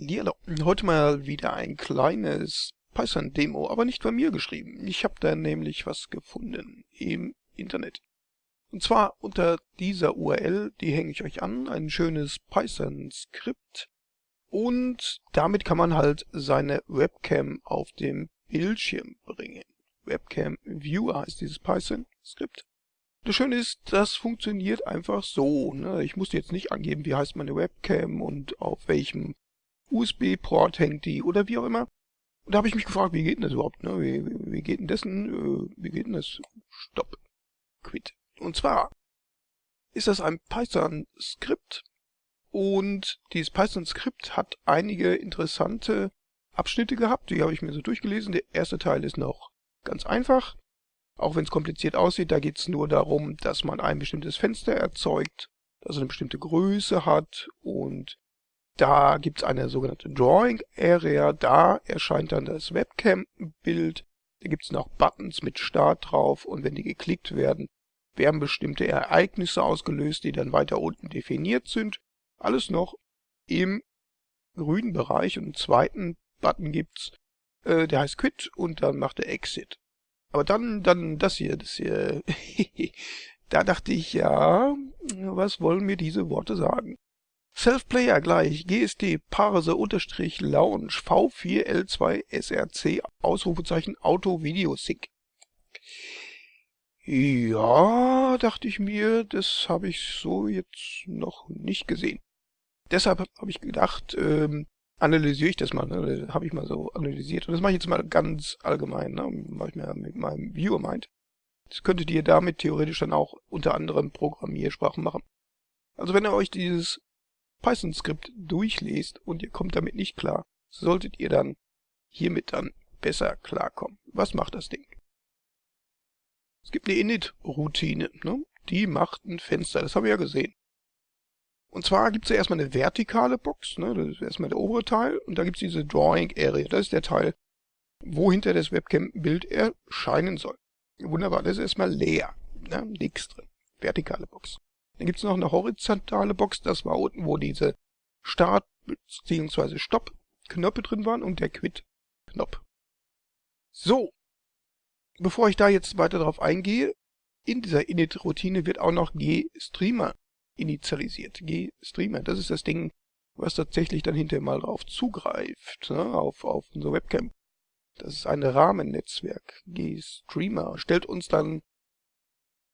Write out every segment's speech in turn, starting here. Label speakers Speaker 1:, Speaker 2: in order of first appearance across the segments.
Speaker 1: Hallihallo. Heute mal wieder ein kleines Python-Demo, aber nicht von mir geschrieben. Ich habe da nämlich was gefunden im Internet. Und zwar unter dieser URL, die hänge ich euch an, ein schönes Python-Skript. Und damit kann man halt seine Webcam auf dem Bildschirm bringen. Webcam Viewer heißt dieses Python-Skript. Das Schöne ist, das funktioniert einfach so. Ne? Ich muss jetzt nicht angeben, wie heißt meine Webcam und auf welchem USB-Port hängt die oder wie auch immer. Und da habe ich mich gefragt, wie geht denn das überhaupt? Ne? Wie, wie, wie geht denn dessen? Äh, wie geht denn das? Stopp. Quit. Und zwar ist das ein Python-Skript und dieses Python-Skript hat einige interessante Abschnitte gehabt. Die habe ich mir so durchgelesen. Der erste Teil ist noch ganz einfach. Auch wenn es kompliziert aussieht, da geht es nur darum, dass man ein bestimmtes Fenster erzeugt, das eine bestimmte Größe hat und da gibt es eine sogenannte Drawing Area, da erscheint dann das Webcam-Bild. Da gibt es noch Buttons mit Start drauf und wenn die geklickt werden, werden bestimmte Ereignisse ausgelöst, die dann weiter unten definiert sind. Alles noch im grünen Bereich und einen zweiten Button gibt's, äh, der heißt Quit und dann macht er Exit. Aber dann, dann das hier, das hier, da dachte ich, ja, was wollen mir diese Worte sagen? Self-Player gleich GSD Parse unterstrich Launch V4L2 SRC Ausrufezeichen Auto Video Sync. Ja, dachte ich mir, das habe ich so jetzt noch nicht gesehen. Deshalb habe ich gedacht, ähm, analysiere ich das mal, ne? habe ich mal so analysiert. Und das mache ich jetzt mal ganz allgemein, ne? mache ich mir mit meinem Viewer Mind. Das könntet ihr damit theoretisch dann auch unter anderem Programmiersprachen machen. Also wenn ihr euch dieses Python-Skript durchlest und ihr kommt damit nicht klar, solltet ihr dann hiermit dann besser klarkommen. Was macht das Ding? Es gibt eine Init-Routine, ne? die macht ein Fenster, das haben wir ja gesehen. Und zwar gibt es ja erstmal eine vertikale Box, ne? das ist erstmal der obere Teil, und da gibt es diese Drawing Area, das ist der Teil, wo hinter das Webcam-Bild erscheinen soll. Wunderbar, das ist erstmal leer, ne? nichts drin, vertikale Box. Dann gibt es noch eine horizontale Box, das war unten, wo diese Start- bzw. Stopp-Knöpfe drin waren und der Quit-Knopf. So, bevor ich da jetzt weiter drauf eingehe, in dieser Init-Routine wird auch noch G-Streamer initialisiert. G-Streamer, das ist das Ding, was tatsächlich dann hinterher mal drauf zugreift, ne, auf, auf unsere Webcam. Das ist ein Rahmennetzwerk. G-Streamer stellt uns dann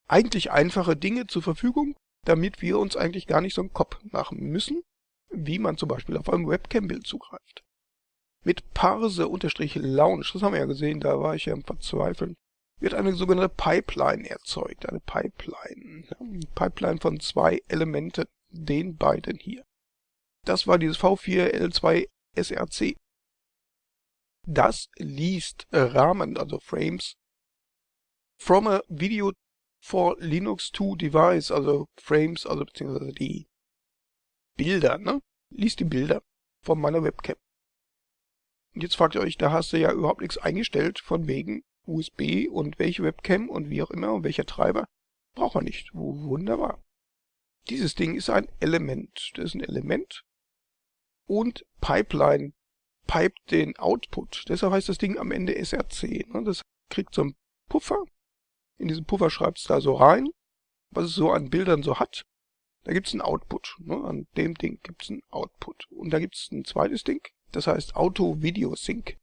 Speaker 1: eigentlich einfache Dinge zur Verfügung, damit wir uns eigentlich gar nicht so einen Kopf machen müssen, wie man zum Beispiel auf einem Webcam-Bild zugreift. Mit Parse-Launch, das haben wir ja gesehen, da war ich ja im Verzweifeln, wird eine sogenannte Pipeline erzeugt. Eine Pipeline. Eine Pipeline von zwei Elementen, den beiden hier. Das war dieses V4L2 SRC. Das liest Rahmen, also Frames, from a video for Linux 2 Device, also Frames, also beziehungsweise die Bilder, ne? Liest die Bilder von meiner Webcam. Und jetzt fragt ihr euch, da hast du ja überhaupt nichts eingestellt von wegen USB und welche Webcam und wie auch immer und welcher Treiber. Braucht man nicht. Wunderbar. Dieses Ding ist ein Element. Das ist ein Element. Und Pipeline pipet den Output. Deshalb heißt das Ding am Ende SRC. Ne? Das kriegt so einen Puffer in diesen Puffer schreibt es da so rein, was es so an Bildern so hat. Da gibt es einen Output. Ne? An dem Ding gibt es einen Output. Und da gibt es ein zweites Ding, das heißt Auto Video Sync.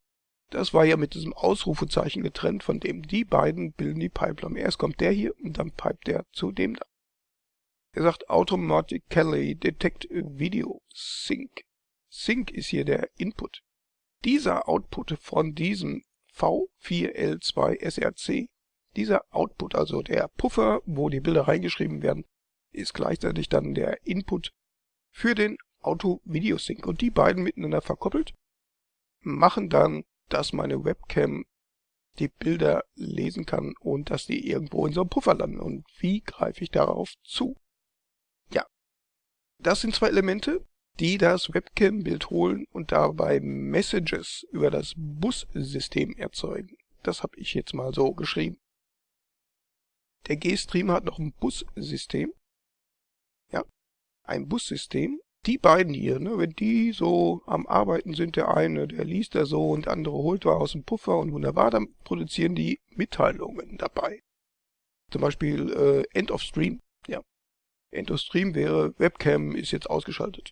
Speaker 1: Das war ja mit diesem Ausrufezeichen getrennt, von dem die beiden bilden die Pipeline. Erst kommt der hier und dann pipet der zu dem da. Er sagt Automatically Detect Video Sync. Sync ist hier der Input. Dieser Output von diesem V4L2 SRC dieser Output, also der Puffer, wo die Bilder reingeschrieben werden, ist gleichzeitig dann der Input für den Auto-Video-Sync. Und die beiden miteinander verkoppelt machen dann, dass meine Webcam die Bilder lesen kann und dass die irgendwo in so einem Puffer landen. Und wie greife ich darauf zu? Ja, das sind zwei Elemente, die das Webcam-Bild holen und dabei Messages über das Bus-System erzeugen. Das habe ich jetzt mal so geschrieben. Der G-Streamer hat noch ein Bussystem. Ja, ein Bussystem. die beiden hier, ne, wenn die so am Arbeiten sind, der eine, der liest da so und der andere holt da aus dem Puffer und wunderbar, dann produzieren die Mitteilungen dabei. Zum Beispiel äh, End of Stream. Ja. End of Stream wäre, Webcam ist jetzt ausgeschaltet.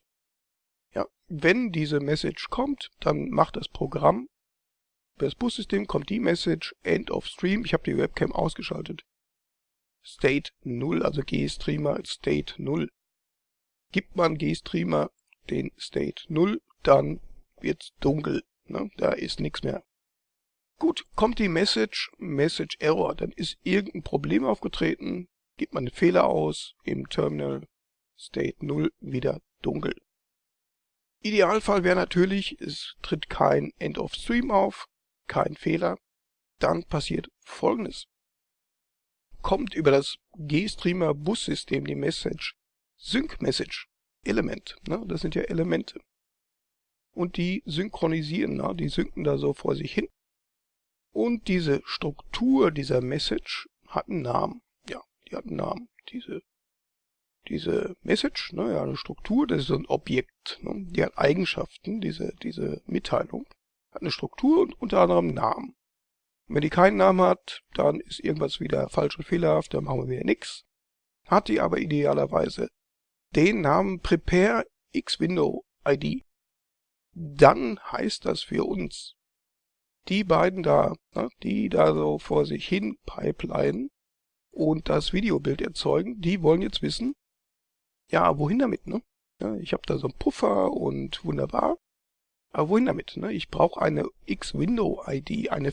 Speaker 1: Ja, wenn diese Message kommt, dann macht das Programm, über das Bussystem kommt die Message End of Stream, ich habe die Webcam ausgeschaltet. State 0, also GStreamer State 0. Gibt man GStreamer den State 0, dann wird's dunkel. Ne? Da ist nichts mehr. Gut, kommt die Message, Message Error, dann ist irgendein Problem aufgetreten, gibt man einen Fehler aus, im Terminal State 0 wieder dunkel. Idealfall wäre natürlich, es tritt kein End of Stream auf, kein Fehler. Dann passiert folgendes. Kommt über das GStreamer Bussystem die Message Sync Message Element. Ne? Das sind ja Elemente. Und die synchronisieren, ne? die synken da so vor sich hin. Und diese Struktur dieser Message hat einen Namen. Ja, die hat einen Namen. Diese, diese Message, ne, ja, eine Struktur, das ist so ein Objekt. Ne? Die hat Eigenschaften, diese, diese Mitteilung. Hat eine Struktur und unter anderem einen Namen. Und wenn die keinen Namen hat, dann ist irgendwas wieder falsch und fehlerhaft, dann machen wir wieder nichts. Hat die aber idealerweise den Namen Prepare X-Window ID. Dann heißt das für uns, die beiden da, ne, die da so vor sich hin pipeline und das Videobild erzeugen, die wollen jetzt wissen, ja, wohin damit, ne? Ja, ich habe da so einen Puffer und wunderbar. Aber wohin damit, ne? Ich brauche eine X-Window-ID, eine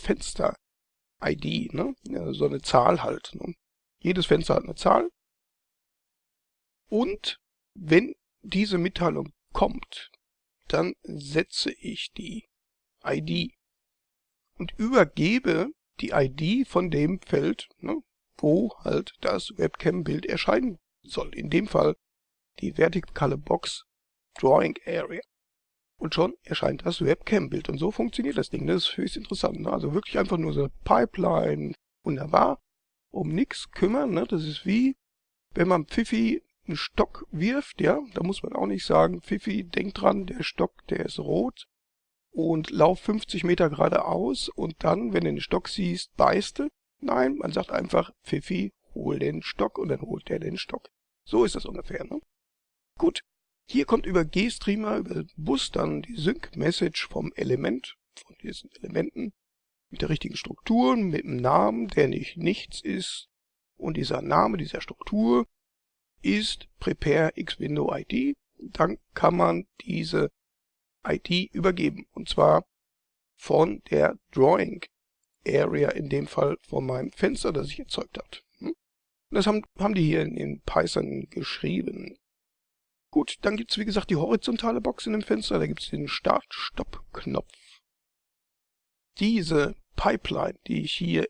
Speaker 1: Fenster-ID, ne? Ja, so eine Zahl halt. Ne? Jedes Fenster hat eine Zahl. Und wenn diese Mitteilung kommt, dann setze ich die ID und übergebe die ID von dem Feld, ne, wo halt das Webcam-Bild erscheinen soll. In dem Fall die vertikale Box Drawing Area. Und schon erscheint das Webcam-Bild. Und so funktioniert das Ding. Das ist höchst interessant. Ne? Also wirklich einfach nur so Pipeline. Wunderbar. Um nichts kümmern. Ne? Das ist wie, wenn man Pfiffi einen Stock wirft, ja, da muss man auch nicht sagen, Pfiffi, denk dran, der Stock, der ist rot und lauf 50 Meter geradeaus und dann, wenn du den Stock siehst, beißt du. Nein, man sagt einfach, Pfiffi, hol den Stock und dann holt der den Stock. So ist das ungefähr, ne? Gut, hier kommt über GStreamer, über Bus dann die Sync-Message vom Element, von diesen Elementen, mit der richtigen Struktur, mit dem Namen, der nicht nichts ist. Und dieser Name dieser Struktur ist Prepare X Window ID. Dann kann man diese ID übergeben. Und zwar von der Drawing Area, in dem Fall von meinem Fenster, das ich erzeugt habe. Hm? Das haben, haben die hier in, in Python geschrieben. Gut, dann gibt's wie gesagt die horizontale Box in dem Fenster. Da gibt's den Start-Stopp-Knopf. Diese Pipeline, die ich hier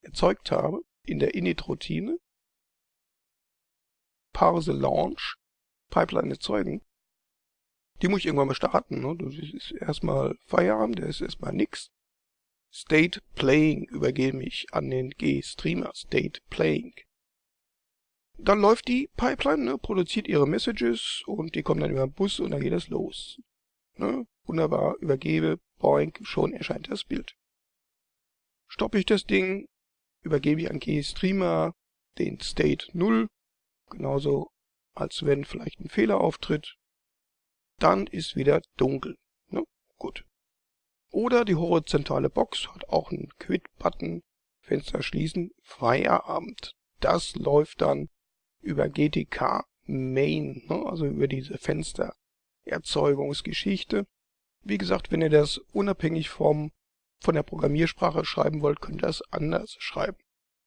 Speaker 1: erzeugt habe, in der Init-Routine, Parse Launch Pipeline erzeugen. Die muss ich irgendwann mal starten. Ne? Das ist erstmal Feierabend, das ist erstmal nix. State Playing übergebe ich an den G-Streamer. State Playing. Dann läuft die Pipeline, ne, produziert ihre Messages und die kommen dann über den Bus und dann geht es los. Ne? Wunderbar, übergebe, boink, schon erscheint das Bild. Stoppe ich das Ding, übergebe ich an G-Streamer den State 0 Genauso als wenn vielleicht ein Fehler auftritt. Dann ist wieder dunkel. Ne? Gut. Oder die horizontale Box hat auch einen Quit-Button. Fenster schließen. Feierabend. Das läuft dann über GTK Main, ne? also über diese Fenstererzeugungsgeschichte. Wie gesagt, wenn ihr das unabhängig vom, von der Programmiersprache schreiben wollt, könnt ihr das anders schreiben.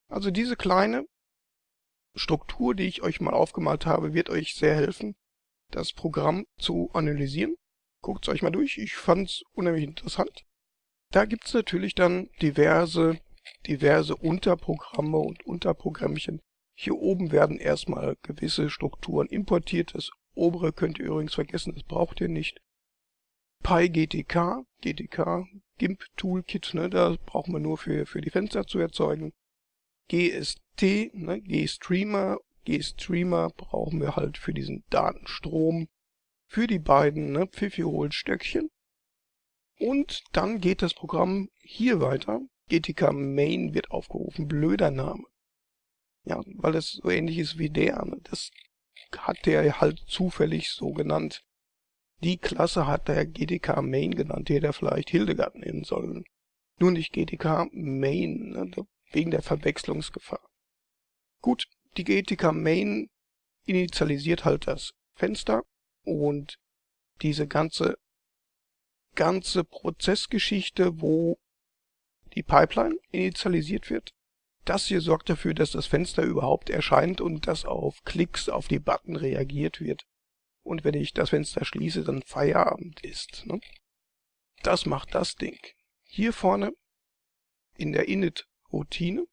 Speaker 1: Also diese kleine Struktur, die ich euch mal aufgemalt habe, wird euch sehr helfen, das Programm zu analysieren. Guckt es euch mal durch, ich fand es unheimlich interessant. Da gibt es natürlich dann diverse, diverse Unterprogramme und Unterprogrammchen. Hier oben werden erstmal gewisse Strukturen importiert. Das obere könnt ihr übrigens vergessen, das braucht ihr nicht. PyGTK, GTK, GIMP Toolkit, ne, das brauchen wir nur für, für die Fenster zu erzeugen. GST, ne, GStreamer, GStreamer brauchen wir halt für diesen Datenstrom. für die beiden ne, Pfiffi-Hohlstöckchen. Und dann geht das Programm hier weiter. GTK Main wird aufgerufen. Blöder Name. Ja, weil es so ähnlich ist wie der. Ne? Das hat der halt zufällig so genannt. Die Klasse hat der GTK Main genannt, die hätte er vielleicht Hildegard nennen sollen. Nur nicht GTK Main, ne? wegen der Verwechslungsgefahr. Gut, die GTK Main initialisiert halt das Fenster und diese ganze ganze Prozessgeschichte, wo die Pipeline initialisiert wird. Das hier sorgt dafür, dass das Fenster überhaupt erscheint und dass auf Klicks auf die Button reagiert wird. Und wenn ich das Fenster schließe, dann Feierabend ist. Ne? Das macht das Ding. Hier vorne in der Init-Routine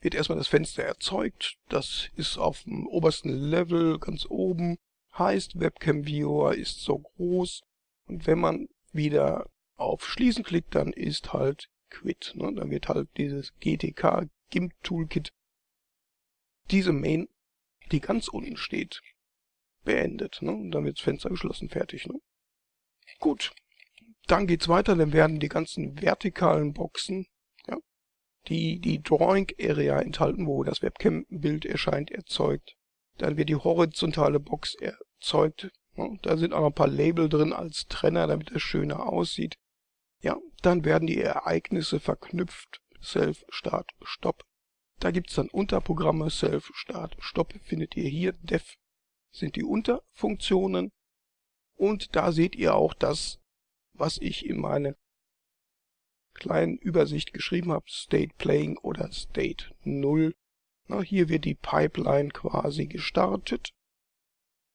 Speaker 1: wird erstmal das Fenster erzeugt. Das ist auf dem obersten Level ganz oben. Heißt, Webcam Viewer ist so groß. Und wenn man wieder auf Schließen klickt, dann ist halt Quit. Ne? Dann wird halt dieses GTK GIMP Toolkit, diese Main, die ganz unten steht, beendet. Ne? Und dann wird das Fenster geschlossen, fertig. Ne? Gut, dann geht's weiter, dann werden die ganzen vertikalen Boxen, ja, die die Drawing Area enthalten, wo das Webcam-Bild erscheint, erzeugt. Dann wird die horizontale Box erzeugt. Ja, da sind auch noch ein paar Label drin als Trenner, damit es schöner aussieht. Ja, dann werden die Ereignisse verknüpft. Self, Start, Stop. Da gibt's dann Unterprogramme. Self, Start, Stop findet ihr hier. Def sind die Unterfunktionen. Und da seht ihr auch das, was ich in meine kleinen Übersicht geschrieben habe. State Playing oder State 0. Na, hier wird die Pipeline quasi gestartet.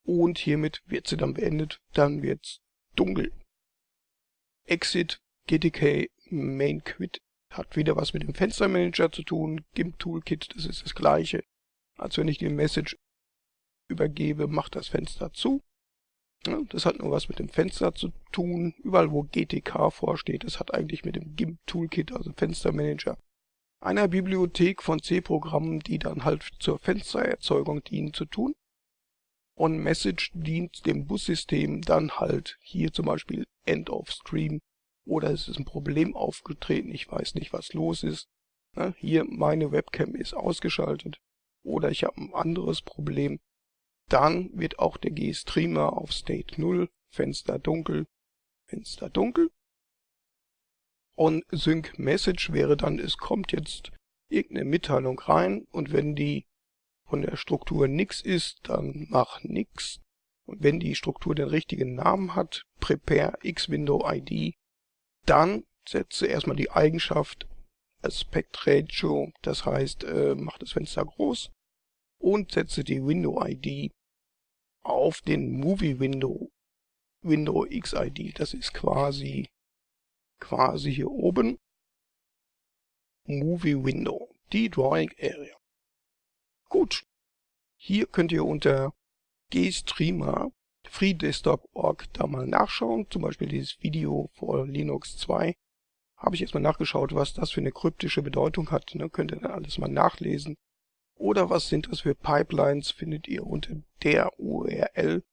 Speaker 1: Und hiermit wird sie dann beendet. Dann wird's dunkel. Exit GTK Main Quit hat wieder was mit dem Fenstermanager zu tun. GIMP Toolkit, das ist das gleiche. Als wenn ich die Message übergebe, macht das Fenster zu. Das hat nur was mit dem Fenster zu tun. Überall wo GTK vorsteht, das hat eigentlich mit dem GIMP Toolkit, also Fenstermanager, einer Bibliothek von C-Programmen, die dann halt zur Fenstererzeugung dienen, zu tun. Und Message dient dem Bussystem dann halt hier zum Beispiel End of Stream oder es ist ein Problem aufgetreten, ich weiß nicht, was los ist. Hier, meine Webcam ist ausgeschaltet oder ich habe ein anderes Problem. Dann wird auch der G-Streamer auf State 0, Fenster dunkel, Fenster dunkel. Und Sync Message wäre dann, es kommt jetzt irgendeine Mitteilung rein und wenn die von der Struktur nix ist, dann mach nix. Und wenn die Struktur den richtigen Namen hat, prepare X-Window ID, dann setze erstmal die Eigenschaft Aspect Ratio, das heißt, äh, mach das Fenster groß und setze die Window ID auf den Movie Window, Window XID. Das ist quasi, quasi hier oben. Movie Window, die Drawing Area. Gut. Hier könnt ihr unter GStreamer FreeDesktop.org da mal nachschauen. Zum Beispiel dieses Video vor Linux 2. Habe ich erstmal nachgeschaut, was das für eine kryptische Bedeutung hat. Ne? Könnt ihr dann alles mal nachlesen. Oder was sind das für Pipelines, findet ihr unter der URL.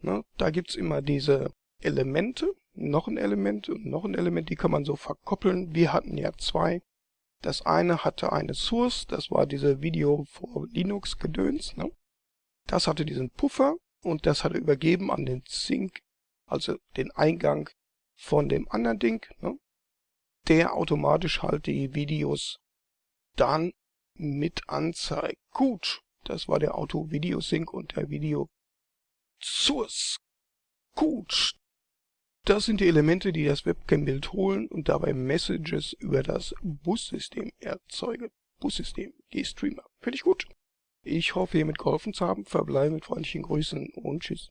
Speaker 1: Ne? Da gibt's immer diese Elemente, noch ein Element und noch ein Element, die kann man so verkoppeln. Wir hatten ja zwei. Das eine hatte eine Source, das war diese Video vor Linux Gedöns. Ne? Das hatte diesen Puffer und das hat er übergeben an den Sync, also den Eingang von dem anderen Ding, ne? der automatisch halt die Videos dann mit anzeigt. Gut, das war der Auto-Video-Sync und der Video-Source. Gut, das sind die Elemente, die das Webcam-Bild holen und dabei Messages über das Bussystem erzeugen. Bussystem, G-Streamer. Finde ich gut. Ich hoffe, hiermit geholfen zu haben. Verbleibe mit freundlichen Grüßen und Tschüss.